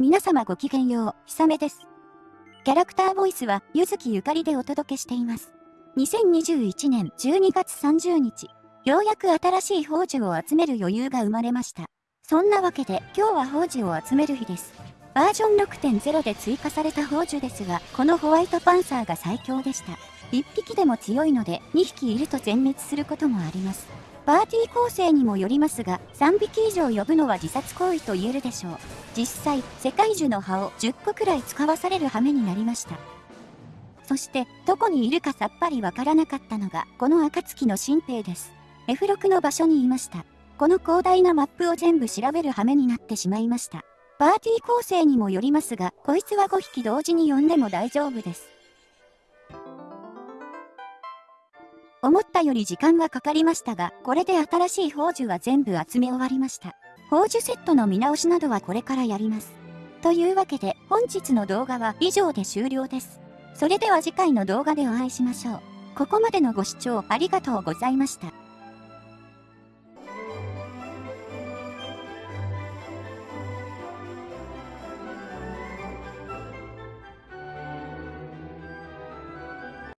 皆様ごきげんよう、ひさめです。キャラクターボイスは、ゆずきゆかりでお届けしています。2021年12月30日、ようやく新しい宝珠を集める余裕が生まれました。そんなわけで、今日は宝珠を集める日です。バージョン6.0で追加された宝珠ですが、このホワイトパンサーが最強でした。1匹でも強いので、2匹いると全滅することもあります。パーティー構成にもよりますが、3匹以上呼ぶのは自殺行為と言えるでしょう。実際、世界樹の葉を10個くらい使わされる羽目になりました。そして、どこにいるかさっぱりわからなかったのが、この暁の新兵です。F6 の場所にいました。この広大なマップを全部調べる羽目になってしまいました。パーティー構成にもよりますが、こいつは5匹同時に呼んでも大丈夫です。思ったより時間はかかりましたが、これで新しい宝珠は全部集め終わりました。宝珠セットの見直しなどはこれからやります。というわけで、本日の動画は以上で終了です。それでは次回の動画でお会いしましょう。ここまでのご視聴ありがとうございました。